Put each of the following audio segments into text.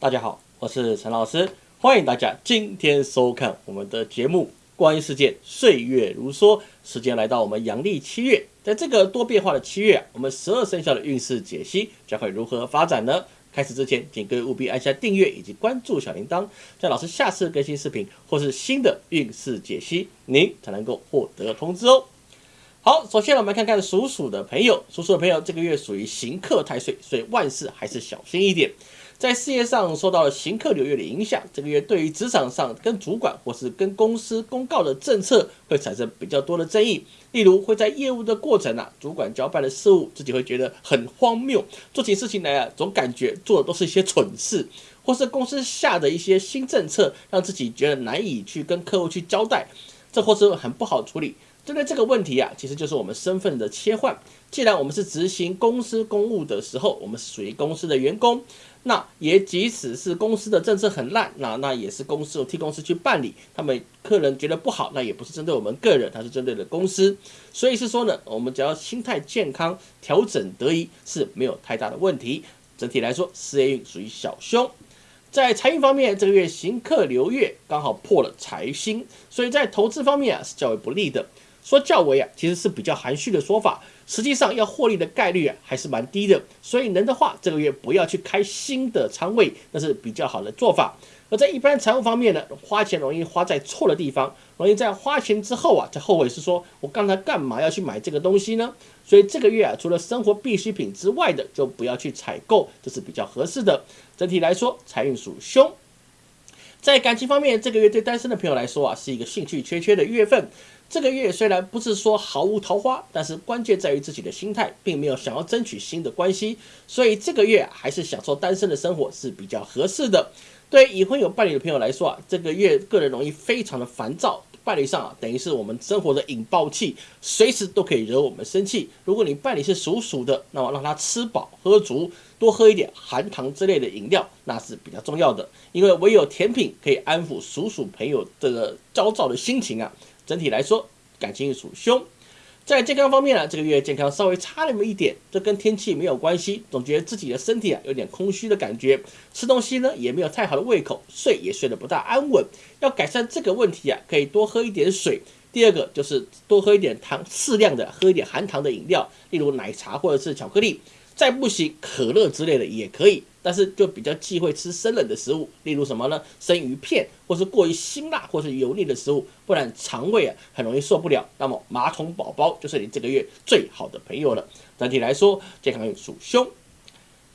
大家好，我是陈老师，欢迎大家今天收看我们的节目《观世界岁月如梭》。时间来到我们阳历七月，在这个多变化的七月啊，我们十二生肖的运势解析将会如何发展呢？开始之前，请各位务必按下订阅以及关注小铃铛，在老师下次更新视频或是新的运势解析，您才能够获得通知哦。好，首先我们来看看属鼠的朋友，属鼠的朋友这个月属于行克太岁，所以万事还是小心一点。在事业上受到了行客流月的影响，这个月对于职场上跟主管或是跟公司公告的政策会产生比较多的争议。例如会在业务的过程啊，主管交办的事务，自己会觉得很荒谬，做起事情来啊，总感觉做的都是一些蠢事，或是公司下的一些新政策，让自己觉得难以去跟客户去交代，这或是很不好处理。针对这个问题啊，其实就是我们身份的切换。既然我们是执行公司公务的时候，我们是属于公司的员工，那也即使是公司的政策很烂，那那也是公司替公司去办理。他们客人觉得不好，那也不是针对我们个人，他是针对的公司。所以是说呢，我们只要心态健康，调整得宜是没有太大的问题。整体来说，事业运属于小凶。在财运方面，这个月行客流月刚好破了财星，所以在投资方面啊是较为不利的。说较为啊，其实是比较含蓄的说法，实际上要获利的概率啊还是蛮低的，所以能的话这个月不要去开新的仓位，那是比较好的做法。而在一般财务方面呢，花钱容易花在错的地方，容易在花钱之后啊，再后悔是说我刚才干嘛要去买这个东西呢？所以这个月啊，除了生活必需品之外的，就不要去采购，这是比较合适的。整体来说，财运属凶。在感情方面，这个月对单身的朋友来说啊，是一个兴趣缺缺的月份。这个月虽然不是说毫无桃花，但是关键在于自己的心态，并没有想要争取新的关系，所以这个月还是享受单身的生活是比较合适的。对已婚有伴侣的朋友来说啊，这个月个人容易非常的烦躁，伴侣上啊等于是我们生活的引爆器，随时都可以惹我们生气。如果你伴侣是属鼠的，那么让他吃饱喝足，多喝一点含糖之类的饮料，那是比较重要的，因为唯有甜品可以安抚属鼠朋友这个焦躁的心情啊。整体来说，感情属凶。在健康方面呢，这个月健康稍微差那么一点，这跟天气没有关系。总觉得自己的身体啊有点空虚的感觉，吃东西呢也没有太好的胃口，睡也睡得不大安稳。要改善这个问题啊，可以多喝一点水。第二个就是多喝一点糖，适量的喝一点含糖的饮料，例如奶茶或者是巧克力。再不行，可乐之类的也可以。但是就比较忌讳吃生冷的食物，例如什么呢？生鱼片，或是过于辛辣或是油腻的食物，不然肠胃啊很容易受不了。那么马桶宝宝就是你这个月最好的朋友了。整体来说，健康属凶。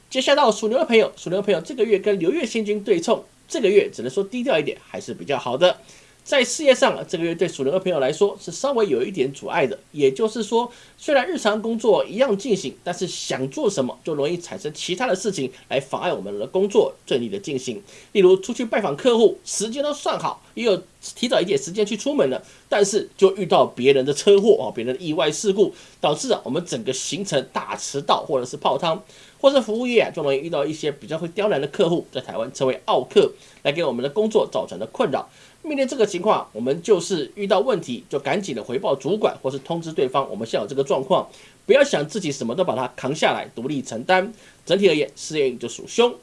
接下来到属牛的朋友，属牛的朋友这个月跟流月星君对冲，这个月只能说低调一点还是比较好的。在事业上，这个月对属牛的朋友来说是稍微有一点阻碍的。也就是说，虽然日常工作一样进行，但是想做什么就容易产生其他的事情来妨碍我们的工作顺利的进行。例如出去拜访客户，时间都算好，也有提早一点时间去出门了，但是就遇到别人的车祸啊，别人的意外事故，导致啊我们整个行程大迟到或者是泡汤，或是服务业啊就容易遇到一些比较会刁难的客户，在台湾称为奥客，来给我们的工作造成的困扰。面对这个情况，我们就是遇到问题就赶紧的回报主管，或是通知对方我们现有这个状况，不要想自己什么都把它扛下来，独立承担。整体而言，事业运就属凶。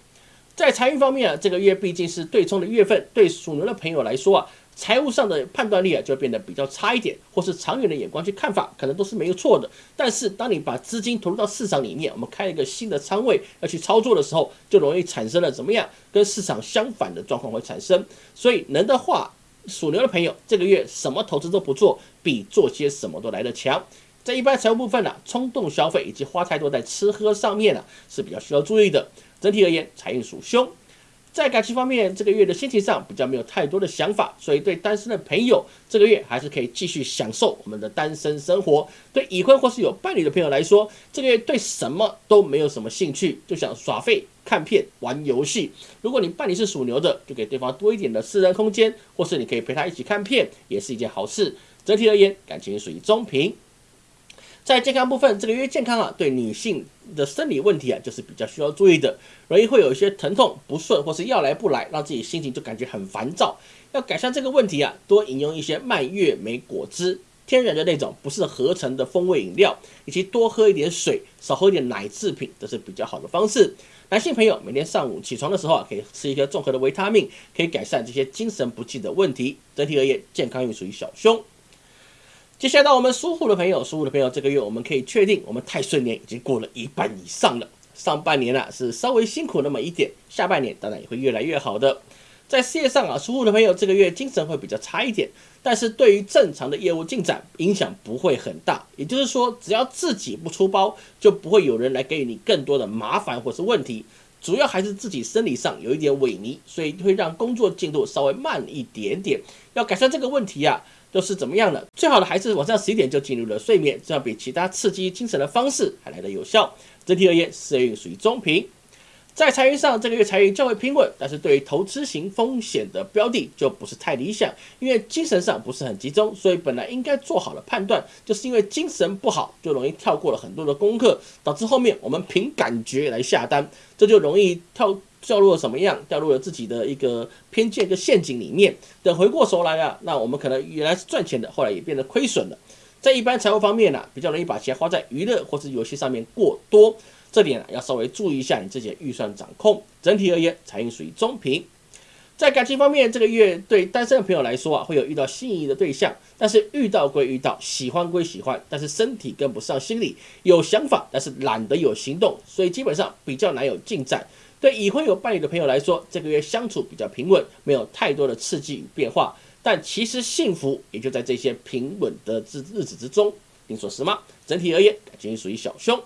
在财运方面啊，这个月毕竟是对冲的月份，对属牛的朋友来说啊。财务上的判断力啊，就变得比较差一点，或是长远的眼光去看法，可能都是没有错的。但是，当你把资金投入到市场里面，我们开一个新的仓位要去操作的时候，就容易产生了怎么样跟市场相反的状况会产生。所以，能的话，属牛的朋友这个月什么投资都不做，比做些什么都来得强。在一般财务部分呢，冲动消费以及花太多在吃喝上面呢，是比较需要注意的。整体而言，财运属凶。在感情方面，这个月的心情上比较没有太多的想法，所以对单身的朋友，这个月还是可以继续享受我们的单身生活。对已婚或是有伴侣的朋友来说，这个月对什么都没有什么兴趣，就想耍废、看片、玩游戏。如果你伴侣是属牛的，就给对方多一点的私人空间，或是你可以陪他一起看片，也是一件好事。整体而言，感情属于中平。在健康部分，这个月健康啊，对女性的生理问题啊，就是比较需要注意的，容易会有一些疼痛不顺，或是要来不来，让自己心情就感觉很烦躁。要改善这个问题啊，多饮用一些蔓越莓果汁。天然的那种，不是合成的风味饮料，以及多喝一点水，少喝一点奶制品，这是比较好的方式。男性朋友每天上午起床的时候啊，可以吃一个综合的维他命，可以改善这些精神不济的问题。整体而言，健康运属于小凶。接下来到我们属虎的朋友，属虎的朋友，这个月我们可以确定，我们太岁年已经过了一半以上了。上半年啊是稍微辛苦那么一点，下半年当然也会越来越好的。在事业上啊，属虎的朋友这个月精神会比较差一点，但是对于正常的业务进展影响不会很大。也就是说，只要自己不出包，就不会有人来给予你更多的麻烦或是问题。主要还是自己生理上有一点萎靡，所以会让工作进度稍微慢一点点。要改善这个问题啊，都是怎么样的？最好的还是晚上十一点就进入了睡眠，这样比其他刺激精神的方式还来得有效。整体而言，事业运属于中平。在财运上，这个月财运较为平稳，但是对于投资型风险的标的就不是太理想，因为精神上不是很集中，所以本来应该做好了判断，就是因为精神不好，就容易跳过了很多的功课，导致后面我们凭感觉来下单，这就容易跳掉入了什么样？掉入了自己的一个偏见跟陷阱里面。等回过头来啊，那我们可能原来是赚钱的，后来也变得亏损了。在一般财务方面呢，比较容易把钱花在娱乐或是游戏上面过多。这点啊要稍微注意一下你自己的预算掌控。整体而言，财运属于中平。在感情方面，这个月对单身的朋友来说啊，会有遇到心仪的对象，但是遇到归遇到，喜欢归喜欢，但是身体跟不上心理，有想法，但是懒得有行动，所以基本上比较难有进展。对已婚有伴侣的朋友来说，这个月相处比较平稳，没有太多的刺激与变化，但其实幸福也就在这些平稳的日日子之中。您说是吗？整体而言，感情属于小凶。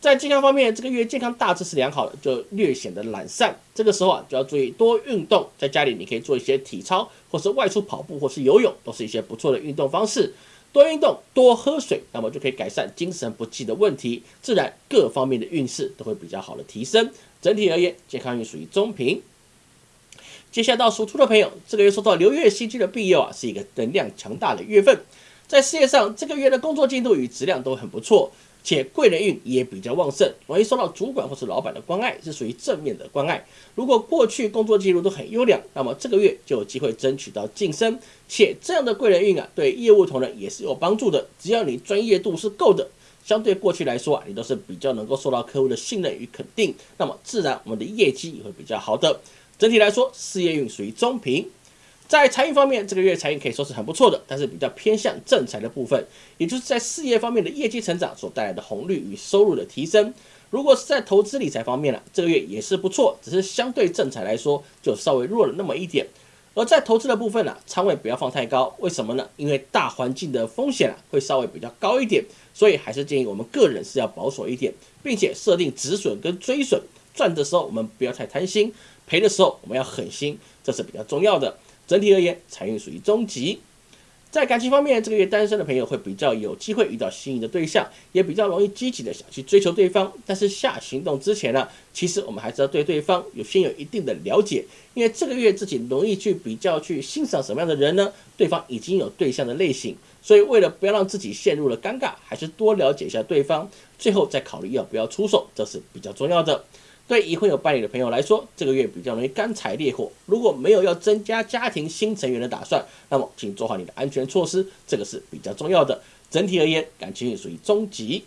在健康方面，这个月健康大致是良好的，就略显得懒散。这个时候啊，就要注意多运动。在家里，你可以做一些体操，或是外出跑步，或是游泳，都是一些不错的运动方式。多运动，多喝水，那么就可以改善精神不济的问题，自然各方面的运势都会比较好的提升。整体而言，健康运属于中平。接下来到属兔的朋友，这个月受到流月星君的庇佑啊，是一个能量强大的月份。在事业上，这个月的工作进度与质量都很不错。且贵人运也比较旺盛，容易受到主管或是老板的关爱，是属于正面的关爱。如果过去工作记录都很优良，那么这个月就有机会争取到晋升。且这样的贵人运啊，对业务同仁也是有帮助的。只要你专业度是够的，相对过去来说啊，你都是比较能够受到客户的信任与肯定，那么自然我们的业绩也会比较好的。整体来说，事业运属于中平。在财运方面，这个月财运可以说是很不错的，但是比较偏向正财的部分，也就是在事业方面的业绩成长所带来的红利与收入的提升。如果是在投资理财方面呢，这个月也是不错，只是相对正财来说就稍微弱了那么一点。而在投资的部分呢，仓位不要放太高，为什么呢？因为大环境的风险啊会稍微比较高一点，所以还是建议我们个人是要保守一点，并且设定止损跟追损。赚的时候我们不要太贪心，赔的时候我们要狠心，这是比较重要的。整体而言，财运属于中级。在感情方面，这个月单身的朋友会比较有机会遇到心仪的对象，也比较容易积极的想去追求对方。但是下行动之前呢，其实我们还是要对对方有先有一定的了解，因为这个月自己容易去比较去欣赏什么样的人呢？对方已经有对象的类型，所以为了不要让自己陷入了尴尬，还是多了解一下对方，最后再考虑要不要出手，这是比较重要的。对已婚有伴侣的朋友来说，这个月比较容易干柴烈火。如果没有要增加家庭新成员的打算，那么请做好你的安全措施，这个是比较重要的。整体而言，感情也属于中级。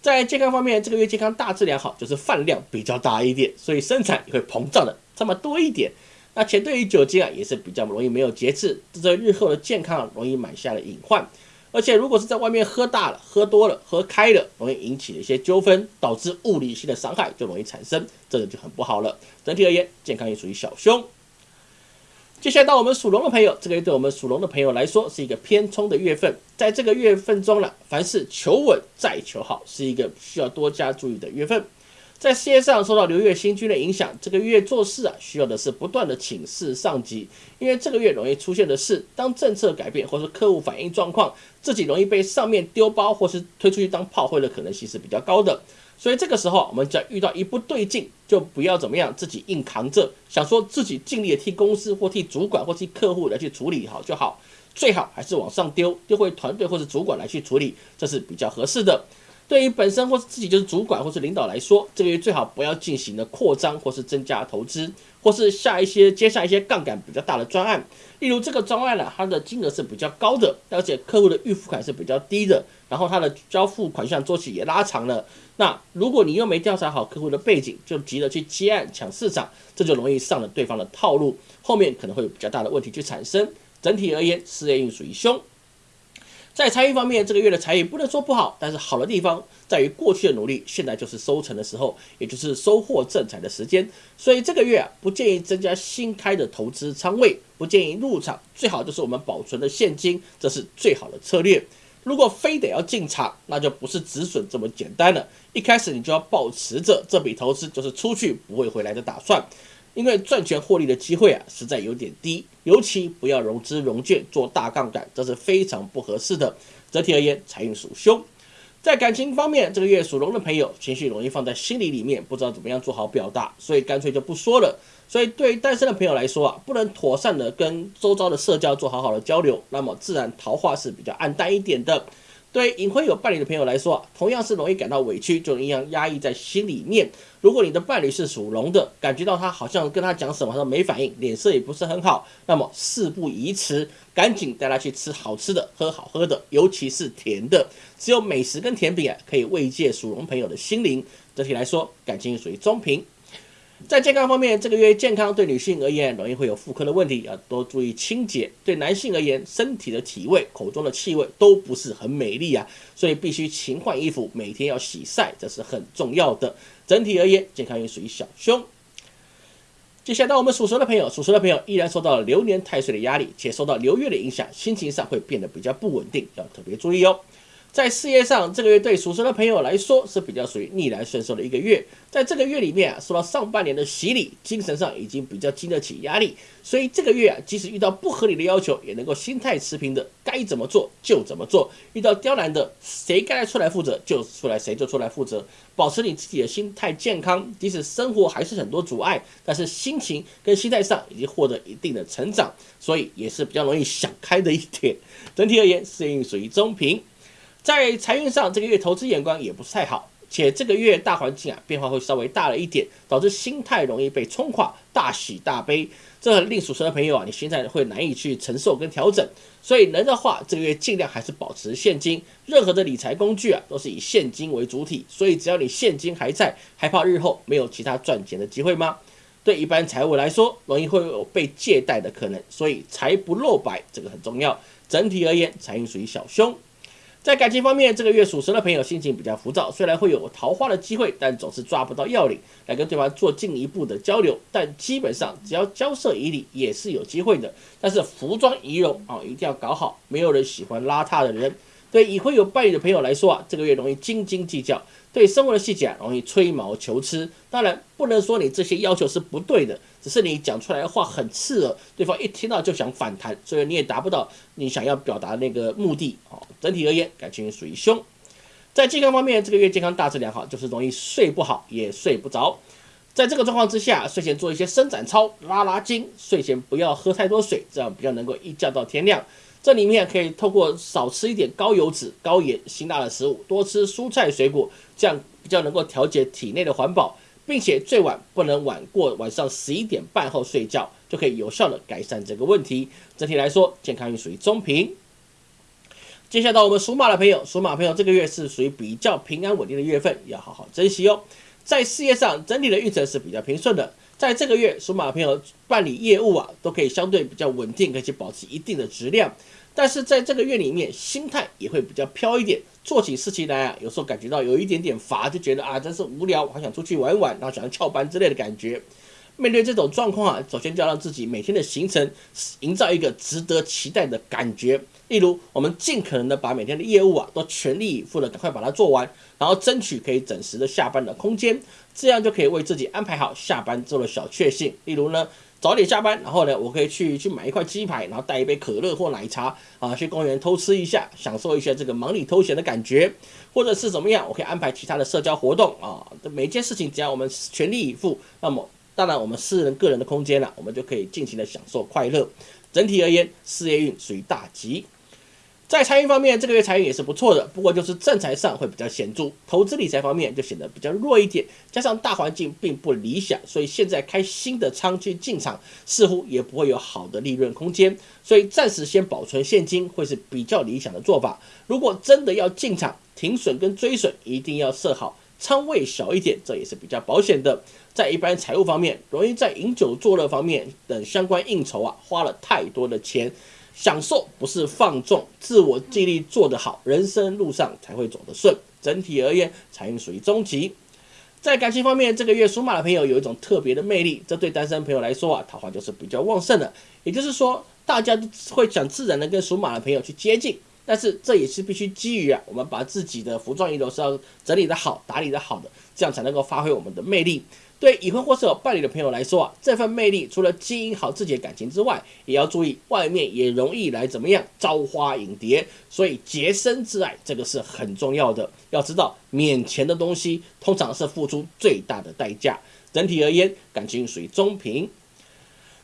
在健康方面，这个月健康大致良好，就是饭量比较大一点，所以生产也会膨胀的这么多一点。那且对于酒精啊，也是比较容易没有节制，这对日后的健康容易埋下了隐患。而且，如果是在外面喝大了、喝多了、喝开了，容易引起一些纠纷，导致物理性的伤害就容易产生，这个就很不好了。整体而言，健康也属于小凶。接下来到我们属龙的朋友，这个月对我们属龙的朋友来说是一个偏冲的月份，在这个月份中呢，凡事求稳再求好，是一个需要多加注意的月份。在事业上受到流月星君的影响，这个月做事啊，需要的是不断的请示上级，因为这个月容易出现的是，当政策改变或是客户反映状况，自己容易被上面丢包或是推出去当炮灰的可能性是比较高的。所以这个时候，我们只要遇到一不对劲，就不要怎么样，自己硬扛着，想说自己尽力的替公司或替主管或替客户来去处理好就好，最好还是往上丢，丢回团队或者主管来去处理，这是比较合适的。对于本身或是自己就是主管或是领导来说，这个月最好不要进行的扩张或是增加投资，或是下一些接下一些杠杆比较大的专案。例如这个专案呢，它的金额是比较高的，而且客户的预付款是比较低的，然后它的交付款项周期也拉长了。那如果你又没调查好客户的背景，就急着去接案抢市场，这就容易上了对方的套路，后面可能会有比较大的问题去产生。整体而言，事业运属于凶。在财运方面，这个月的财运不能说不好，但是好的地方在于过去的努力，现在就是收成的时候，也就是收获正财的时间。所以这个月啊，不建议增加新开的投资仓位，不建议入场，最好就是我们保存的现金，这是最好的策略。如果非得要进场，那就不是止损这么简单了。一开始你就要保持着这笔投资就是出去不会回来的打算。因为赚钱获利的机会啊，实在有点低，尤其不要融资融券做大杠杆，这是非常不合适的。整体而言，财运属凶。在感情方面，这个月属龙的朋友情绪容易放在心里里面，不知道怎么样做好表达，所以干脆就不说了。所以对于单身的朋友来说啊，不能妥善的跟周遭的社交做好好的交流，那么自然桃花是比较暗淡一点的。对隐婚有伴侣的朋友来说，同样是容易感到委屈，就一样压抑在心里面。如果你的伴侣是属龙的，感觉到他好像跟他讲什么他没反应，脸色也不是很好，那么事不宜迟，赶紧带他去吃好吃的，喝好喝的，尤其是甜的。只有美食跟甜品啊，可以慰藉属龙朋友的心灵。整体来说，感情属于中平。在健康方面，这个月健康对女性而言容易会有妇科的问题，要多注意清洁；对男性而言，身体的体味、口中的气味都不是很美丽啊，所以必须勤换衣服，每天要洗晒，这是很重要的。整体而言，健康运属于小凶。接下来，我们属蛇的朋友，属蛇的朋友依然受到了流年太岁的压力，且受到流月的影响，心情上会变得比较不稳定，要特别注意哦。在事业上，这个月对属蛇的朋友来说是比较属于逆来顺受的一个月。在这个月里面啊，受到上半年的洗礼，精神上已经比较经得起压力，所以这个月啊，即使遇到不合理的要求，也能够心态持平的，该怎么做就怎么做。遇到刁难的，谁该出来负责就出来，谁就出来负责。保持你自己的心态健康，即使生活还是很多阻碍，但是心情跟心态上已经获得一定的成长，所以也是比较容易想开的一点。整体而言，事业属于中平。在财运上，这个月投资眼光也不是太好，且这个月大环境啊变化会稍微大了一点，导致心态容易被冲垮，大喜大悲，这令属蛇的朋友啊，你心态会难以去承受跟调整。所以能的话，这个月尽量还是保持现金，任何的理财工具啊都是以现金为主体，所以只要你现金还在，还怕日后没有其他赚钱的机会吗？对一般财务来说，容易会有被借贷的可能，所以财不露白这个很重要。整体而言，财运属于小凶。在感情方面，这个月属蛇的朋友心情比较浮躁，虽然会有桃花的机会，但总是抓不到要领来跟对方做进一步的交流。但基本上只要交涉以礼，也是有机会的。但是服装仪容啊，一定要搞好，没有人喜欢邋遢的人。对已婚有伴侣的朋友来说啊，这个月容易斤斤计较，对生活的细节啊容易吹毛求疵。当然不能说你这些要求是不对的，只是你讲出来的话很刺耳，对方一听到就想反弹，所以你也达不到你想要表达那个目的。哦，整体而言，感情属于凶。在健康方面，这个月健康大致良好，就是容易睡不好，也睡不着。在这个状况之下，睡前做一些伸展操，拉拉筋。睡前不要喝太多水，这样比较能够一觉到天亮。这里面可以透过少吃一点高油脂、高盐、辛辣的食物，多吃蔬菜水果，这样比较能够调节体内的环保，并且最晚不能晚过晚上十一点半后睡觉，就可以有效的改善这个问题。整体来说，健康运属于中平。接下来到我们属马的朋友，属马朋友这个月是属于比较平安稳定的月份，要好好珍惜哦。在事业上，整体的运程是比较平顺的。在这个月，属马朋友办理业务啊，都可以相对比较稳定，可以保持一定的质量。但是在这个月里面，心态也会比较飘一点，做起事情来啊，有时候感觉到有一点点乏，就觉得啊，真是无聊，我还想出去玩玩，然后想要翘班之类的感觉。面对这种状况啊，首先就要让自己每天的行程营造一个值得期待的感觉。例如，我们尽可能的把每天的业务啊，都全力以赴的赶快把它做完，然后争取可以准时的下班的空间，这样就可以为自己安排好下班之后的小确幸。例如呢，早点下班，然后呢，我可以去去买一块鸡排，然后带一杯可乐或奶茶啊，去公园偷吃一下，享受一下这个忙里偷闲的感觉，或者是怎么样，我可以安排其他的社交活动啊。每件事情只要我们全力以赴，那么。当然，我们私人个人的空间了，我们就可以尽情的享受快乐。整体而言，事业运属于大吉。在财运方面，这个月财运也是不错的，不过就是正财上会比较显著，投资理财方面就显得比较弱一点，加上大环境并不理想，所以现在开新的仓去进场，似乎也不会有好的利润空间，所以暂时先保存现金会是比较理想的做法。如果真的要进场，停损跟追损一定要设好，仓位小一点，这也是比较保险的。在一般财务方面，容易在饮酒作乐方面等相关应酬啊，花了太多的钱。享受不是放纵，自我尽力做得好，人生路上才会走得顺。整体而言，财运属于中级。在感情方面，这个月属马的朋友有一种特别的魅力，这对单身朋友来说啊，桃花就是比较旺盛的。也就是说，大家都会想自然的跟属马的朋友去接近，但是这也是必须基于啊，我们把自己的服装仪容是要整理的好、打理的好的，这样才能够发挥我们的魅力。对已婚或是有伴侣的朋友来说啊，这份魅力除了经营好自己的感情之外，也要注意外面也容易来怎么样招花引蝶，所以洁身自爱这个是很重要的。要知道，免钱的东西通常是付出最大的代价。整体而言，感情属于中平。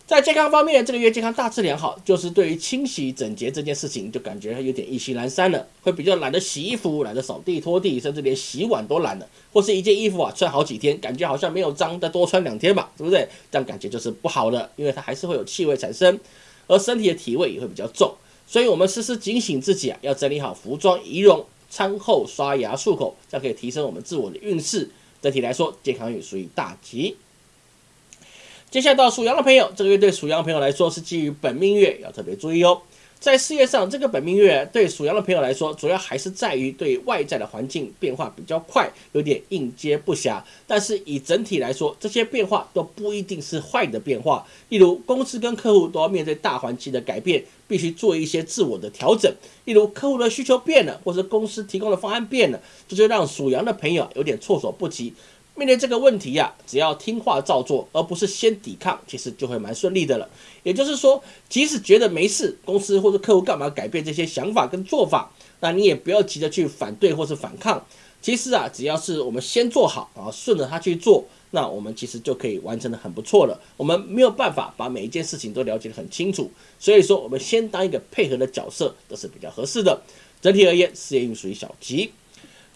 在健康方面，这个月健康大致良好，就是对于清洗整洁这件事情，就感觉有点意兴阑珊了，会比较懒得洗衣服，懒得扫地拖地，甚至连洗碗都懒了，或是一件衣服啊穿好几天，感觉好像没有脏，再多穿两天吧，对不对？这样感觉就是不好的，因为它还是会有气味产生，而身体的体味也会比较重，所以我们时时警醒自己啊，要整理好服装仪容，餐后刷牙漱口，这样可以提升我们自我的运势。整体来说，健康运属于大吉。接下来到属羊的朋友，这个月对属羊朋友来说是基于本命月，要特别注意哦。在事业上，这个本命月对属羊的朋友来说，主要还是在于对外在的环境变化比较快，有点应接不暇。但是以整体来说，这些变化都不一定是坏的变化。例如，公司跟客户都要面对大环境的改变，必须做一些自我的调整。例如，客户的需求变了，或是公司提供的方案变了，这就让属羊的朋友有点措手不及。面对这个问题呀，只要听话照做，而不是先抵抗，其实就会蛮顺利的了。也就是说，即使觉得没事，公司或者客户干嘛改变这些想法跟做法，那你也不要急着去反对或是反抗。其实啊，只要是我们先做好，然后顺着他去做，那我们其实就可以完成的很不错了。我们没有办法把每一件事情都了解的很清楚，所以说我们先当一个配合的角色，这是比较合适的。整体而言，事业运属于小吉。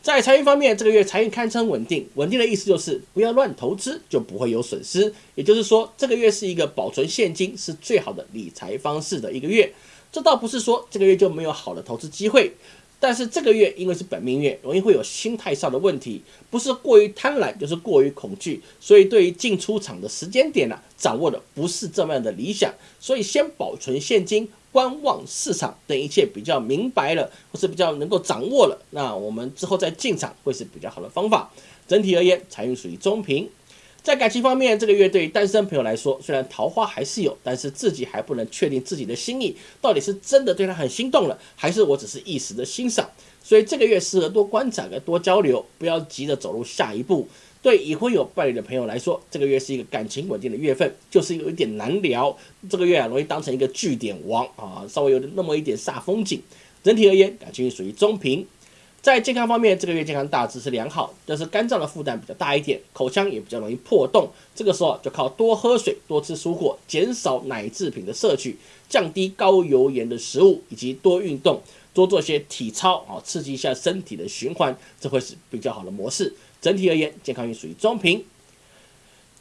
在财运方面，这个月财运堪称稳定。稳定的意思就是不要乱投资，就不会有损失。也就是说，这个月是一个保存现金是最好的理财方式的一个月。这倒不是说这个月就没有好的投资机会，但是这个月因为是本命月，容易会有心态上的问题，不是过于贪婪，就是过于恐惧。所以对于进出场的时间点呢，掌握的不是这么样的理想。所以先保存现金。观望市场等一切比较明白了，或是比较能够掌握了，那我们之后再进场会是比较好的方法。整体而言，财运属于中平。在感情方面，这个月对于单身朋友来说，虽然桃花还是有，但是自己还不能确定自己的心意到底是真的对他很心动了，还是我只是一时的欣赏。所以这个月适合多观察、多交流，不要急着走入下一步。对已婚有伴侣的朋友来说，这个月是一个感情稳定的月份，就是有一点难聊。这个月啊，容易当成一个据点王啊，稍微有那么一点煞风景。整体而言，感情属于中平。在健康方面，这个月健康大致是良好，但是肝脏的负担比较大一点，口腔也比较容易破洞。这个时候就靠多喝水、多吃蔬果，减少奶制品的摄取，降低高油盐的食物，以及多运动，多做些体操啊，刺激一下身体的循环，这会是比较好的模式。整体而言，健康运属于中平。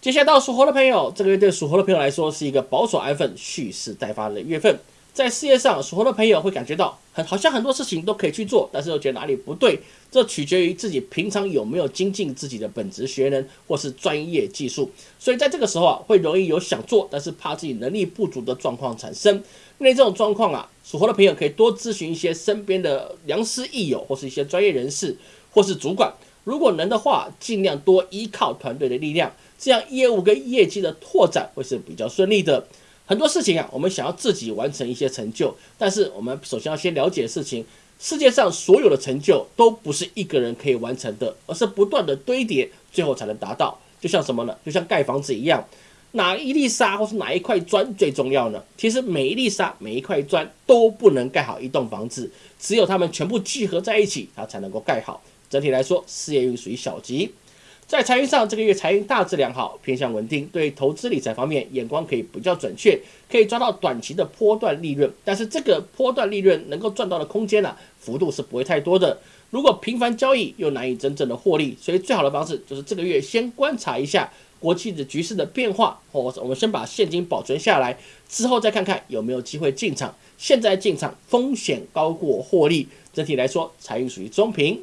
接下来到属猴的朋友，这个月对属猴的朋友来说是一个保守安分、蓄势待发的月份。在事业上，属猴的朋友会感觉到很好像很多事情都可以去做，但是又觉得哪里不对。这取决于自己平常有没有精进自己的本职学能或是专业技术。所以在这个时候啊，会容易有想做但是怕自己能力不足的状况产生。面对这种状况啊，属猴的朋友可以多咨询一些身边的良师益友，或是一些专业人士，或是主管。如果能的话，尽量多依靠团队的力量，这样业务跟业绩的拓展会是比较顺利的。很多事情啊，我们想要自己完成一些成就，但是我们首先要先了解事情，世界上所有的成就都不是一个人可以完成的，而是不断的堆叠，最后才能达到。就像什么呢？就像盖房子一样，哪一粒沙或是哪一块砖最重要呢？其实每一粒沙、每一块砖都不能盖好一栋房子，只有它们全部聚合在一起，它才能够盖好。整体来说，事业运属于小吉。在财运上，这个月财运大致良好，偏向稳定。对投资理财方面，眼光可以比较准确，可以抓到短期的波段利润。但是这个波段利润能够赚到的空间呢，幅度是不会太多的。如果频繁交易又难以真正的获利，所以最好的方式就是这个月先观察一下国际的局势的变化，或者我们先把现金保存下来，之后再看看有没有机会进场。现在进场风险高过获利，整体来说财运属于中平。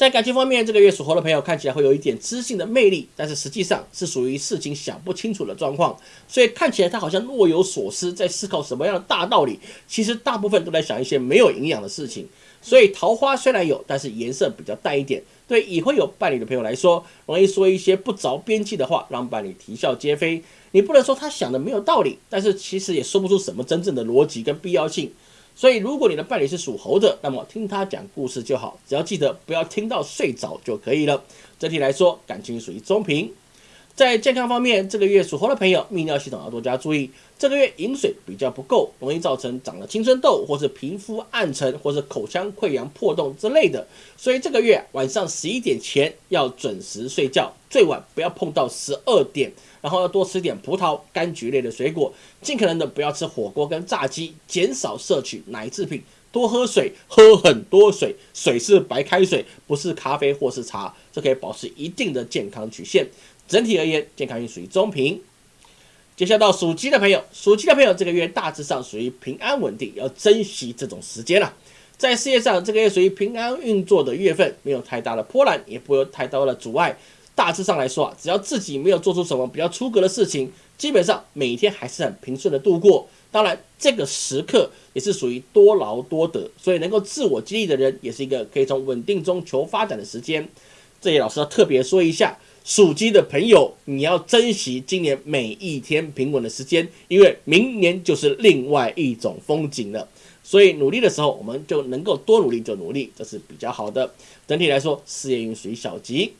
在感情方面，这个月属猴的朋友看起来会有一点知性的魅力，但是实际上是属于事情想不清楚的状况，所以看起来他好像若有所思，在思考什么样的大道理，其实大部分都在想一些没有营养的事情。所以桃花虽然有，但是颜色比较淡一点。对已婚有伴侣的朋友来说，容易说一些不着边际的话，让伴侣啼笑皆非。你不能说他想的没有道理，但是其实也说不出什么真正的逻辑跟必要性。所以，如果你的伴侣是属猴的，那么听他讲故事就好，只要记得不要听到睡着就可以了。整体来说，感情属于中平。在健康方面，这个月属猴的朋友，泌尿系统要多加注意。这个月饮水比较不够，容易造成长了青春痘，或是皮肤暗沉，或是口腔溃疡破洞之类的。所以这个月晚上十一点前要准时睡觉，最晚不要碰到十二点。然后要多吃点葡萄、柑橘类的水果，尽可能的不要吃火锅跟炸鸡，减少摄取奶制品，多喝水，喝很多水，水是白开水，不是咖啡或是茶，这可以保持一定的健康曲线。整体而言，健康运属于中平。接下来到属鸡的朋友，属鸡的朋友这个月大致上属于平安稳定，要珍惜这种时间了。在事业上，这个月属于平安运作的月份，没有太大的波澜，也不会有太多的阻碍。大致上来说啊，只要自己没有做出什么比较出格的事情，基本上每天还是很平顺的度过。当然，这个时刻也是属于多劳多得，所以能够自我激励的人，也是一个可以从稳定中求发展的时间。这里老师要特别说一下，属鸡的朋友，你要珍惜今年每一天平稳的时间，因为明年就是另外一种风景了。所以努力的时候，我们就能够多努力就努力，这是比较好的。整体来说，事业运属于小吉。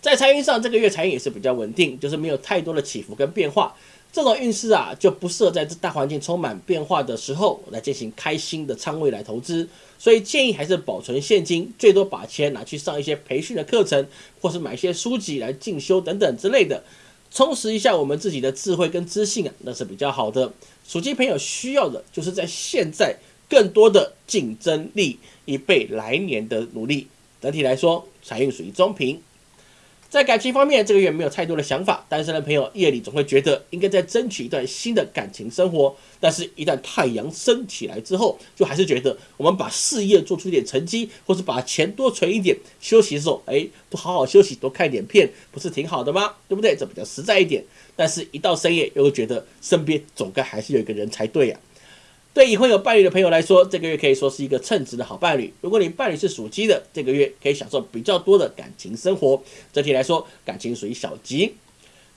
在财运上，这个月财运也是比较稳定，就是没有太多的起伏跟变化。这种运势啊，就不适合在这大环境充满变化的时候来进行开心的仓位来投资。所以建议还是保存现金，最多把钱拿去上一些培训的课程，或是买一些书籍来进修等等之类的，充实一下我们自己的智慧跟知性啊，那是比较好的。属鸡朋友需要的就是在现在更多的竞争力，以备来年的努力。整体来说，财运属于中平。在感情方面，这个月没有太多的想法。单身的朋友夜里总会觉得应该再争取一段新的感情生活，但是，一旦太阳升起来之后，就还是觉得我们把事业做出一点成绩，或是把钱多存一点，休息的时候，哎，不好好休息，多看点片，不是挺好的吗？对不对？这比较实在一点。但是，一到深夜，又会觉得身边总该还是有一个人才对呀。对已婚有伴侣的朋友来说，这个月可以说是一个称职的好伴侣。如果你伴侣是属鸡的，这个月可以享受比较多的感情生活。整体来说，感情属于小吉。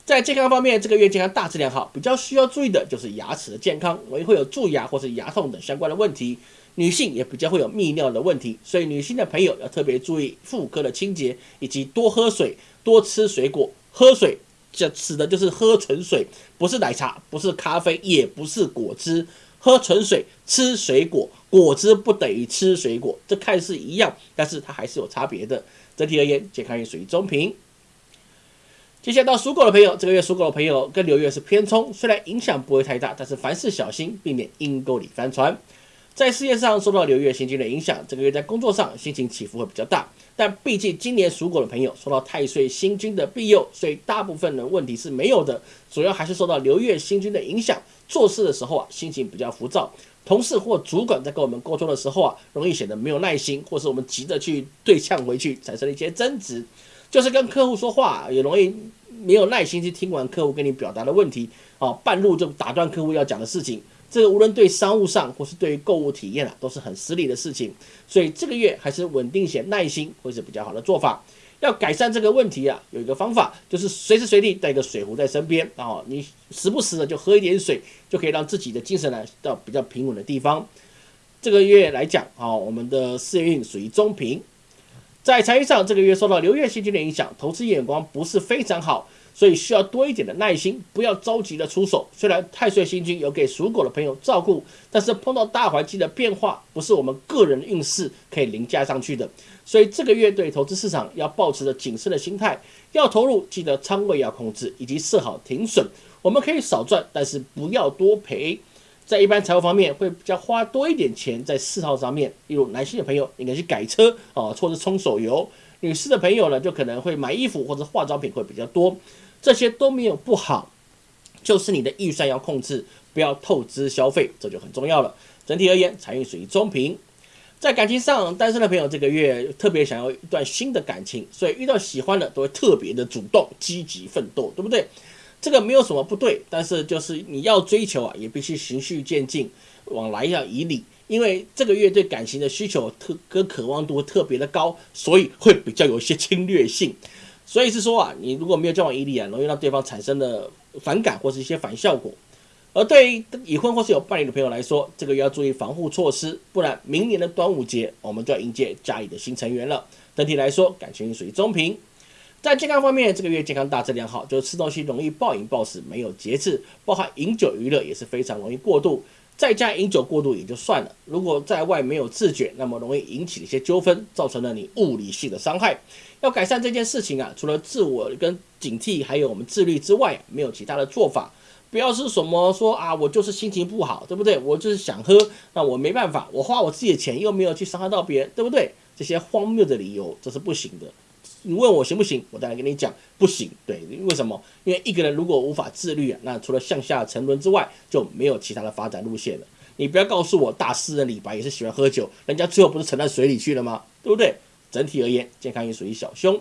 在健康方面，这个月健康大致良好，比较需要注意的就是牙齿的健康，容易会有蛀牙或是牙痛等相关的问题。女性也比较会有泌尿的问题，所以女性的朋友要特别注意妇科的清洁，以及多喝水、多吃水果。喝水这指的就是喝纯水，不是奶茶，不是咖啡，也不是果汁。喝纯水，吃水果，果汁不等于吃水果，这看似一样，但是它还是有差别的。整体而言，健康运属于中平。接下来到属狗的朋友，这个月属狗的朋友跟流月是偏冲，虽然影响不会太大，但是凡事小心，避免阴沟里翻船。在事业上受到流月星君的影响，这个月在工作上心情起伏会比较大。但毕竟今年属狗的朋友受到太岁星君的庇佑，所以大部分的问题是没有的。主要还是受到流月星君的影响，做事的时候啊，心情比较浮躁。同事或主管在跟我们沟通的时候啊，容易显得没有耐心，或是我们急着去对呛回去，产生了一些争执。就是跟客户说话也容易没有耐心去听完客户跟你表达的问题，哦，半路就打断客户要讲的事情。这个无论对商务上或是对于购物体验啊，都是很失礼的事情。所以这个月还是稳定些、耐心会是比较好的做法。要改善这个问题啊，有一个方法就是随时随地带一个水壶在身边啊，你时不时的就喝一点水，就可以让自己的精神呢到比较平稳的地方。这个月来讲啊，我们的事业运属于中平。在财运上，这个月受到流月星君的影响，投资眼光不是非常好。所以需要多一点的耐心，不要着急的出手。虽然太岁星君有给属狗的朋友照顾，但是碰到大环境的变化，不是我们个人运势可以凌驾上去的。所以这个月对投资市场要保持着谨慎的心态，要投入记得仓位要控制，以及设好停损。我们可以少赚，但是不要多赔。在一般财务方面，会比较花多一点钱在嗜好上面，例如男性的朋友应该去改车啊，或者充手游；女士的朋友呢，就可能会买衣服或者化妆品会比较多。这些都没有不好，就是你的预算要控制，不要透支消费，这就很重要了。整体而言，财运属于中平。在感情上，单身的朋友这个月特别想要一段新的感情，所以遇到喜欢的都会特别的主动、积极奋斗，对不对？这个没有什么不对，但是就是你要追求啊，也必须循序渐进，往来要以礼，因为这个月对感情的需求特跟渴望度特别的高，所以会比较有一些侵略性。所以是说啊，你如果没有交往以礼啊，容易让对方产生的反感或是一些反效果。而对于已婚或是有伴侣的朋友来说，这个月要注意防护措施，不然明年的端午节我们就要迎接家里的新成员了。整体来说，感情属于中平。在健康方面，这个月健康大致良好，就是吃东西容易暴饮暴食，没有节制，包含饮酒娱乐也是非常容易过度。在家饮酒过度也就算了，如果在外没有自觉，那么容易引起一些纠纷，造成了你物理性的伤害。要改善这件事情啊，除了自我跟警惕，还有我们自律之外，没有其他的做法。不要是什么说啊，我就是心情不好，对不对？我就是想喝，那我没办法，我花我自己的钱又没有去伤害到别人，对不对？这些荒谬的理由，这是不行的。你问我行不行？我再来跟你讲不行。对，为什么？因为一个人如果无法自律啊，那除了向下沉沦之外，就没有其他的发展路线了。你不要告诉我大诗人李白也是喜欢喝酒，人家最后不是沉到水里去了吗？对不对？整体而言，健康也属于小凶。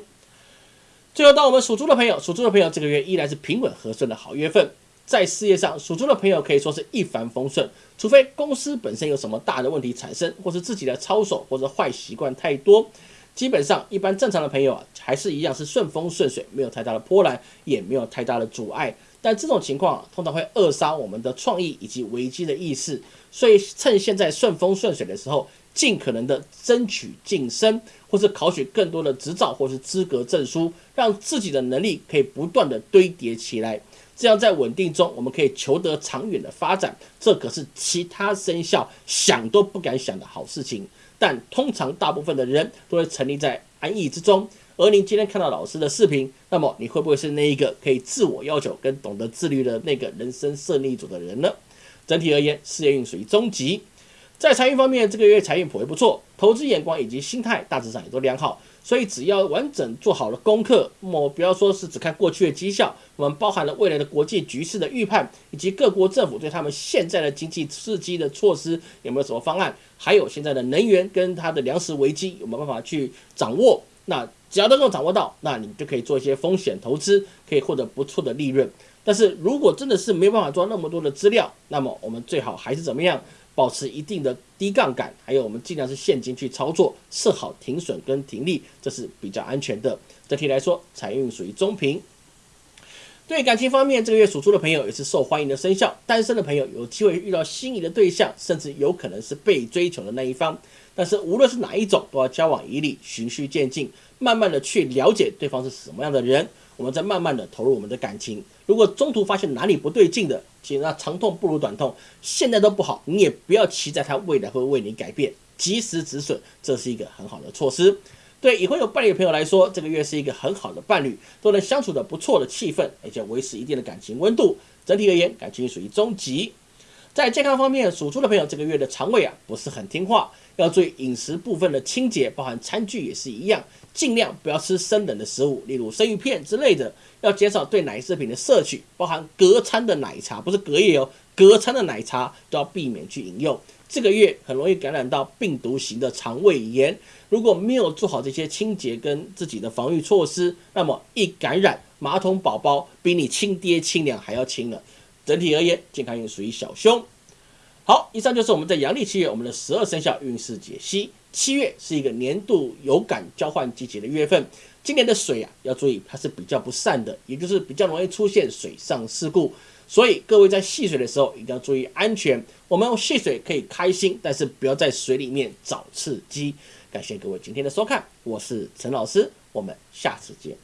最后，到我们属猪的朋友，属猪的朋友这个月依然是平稳和顺的好月份。在事业上，属猪的朋友可以说是一帆风顺，除非公司本身有什么大的问题产生，或是自己的操守或者坏习惯太多。基本上，一般正常的朋友啊，还是一样是顺风顺水，没有太大的波澜，也没有太大的阻碍。但这种情况啊通常会扼杀我们的创意以及危机的意识。所以，趁现在顺风顺水的时候，尽可能的争取晋升，或是考取更多的执照或是资格证书，让自己的能力可以不断的堆叠起来。这样在稳定中，我们可以求得长远的发展。这可是其他生肖想都不敢想的好事情。但通常大部分的人都会沉溺在安逸之中，而您今天看到老师的视频，那么你会不会是那一个可以自我要求跟懂得自律的那个人生胜利组的人呢？整体而言，事业运属于中级，在财运方面，这个月财运颇为不错，投资眼光以及心态大致上也都良好。所以只要完整做好了功课，我不要说是只看过去的绩效，我们包含了未来的国际局势的预判，以及各国政府对他们现在的经济刺激的措施有没有什么方案，还有现在的能源跟它的粮食危机有没有办法去掌握。那只要能够掌握到，那你就可以做一些风险投资，可以获得不错的利润。但是如果真的是没有办法做那么多的资料，那么我们最好还是怎么样？保持一定的低杠杆，还有我们尽量是现金去操作，设好停损跟停利，这是比较安全的。整体来说，财运属于中平。对感情方面，这个月属猪的朋友也是受欢迎的生肖，单身的朋友有机会遇到心仪的对象，甚至有可能是被追求的那一方。但是无论是哪一种，都要交往以礼，循序渐进，慢慢的去了解对方是什么样的人。我们再慢慢的投入我们的感情，如果中途发现哪里不对劲的，其实那长痛不如短痛，现在都不好，你也不要期待他未来会为你改变，及时止损，这是一个很好的措施。对已婚有伴侣的朋友来说，这个月是一个很好的伴侣，都能相处的不错的气氛，而且维持一定的感情温度。整体而言，感情属于中级。在健康方面，属猪的朋友这个月的肠胃啊不是很听话，要注意饮食部分的清洁，包含餐具也是一样。尽量不要吃生冷的食物，例如生鱼片之类的。要减少对奶制品的摄取，包含隔餐的奶茶，不是隔夜哦，隔餐的奶茶都要避免去饮用。这个月很容易感染到病毒型的肠胃炎，如果没有做好这些清洁跟自己的防御措施，那么一感染，马桶宝宝比你亲爹亲娘还要亲了。整体而言，健康运属于小凶。好，以上就是我们在阳历七月我们的十二生肖运势解析。七月是一个年度有感交换季节的月份，今年的水啊要注意，它是比较不善的，也就是比较容易出现水上事故，所以各位在戏水的时候一定要注意安全。我们戏水可以开心，但是不要在水里面找刺激。感谢各位今天的收看，我是陈老师，我们下次见。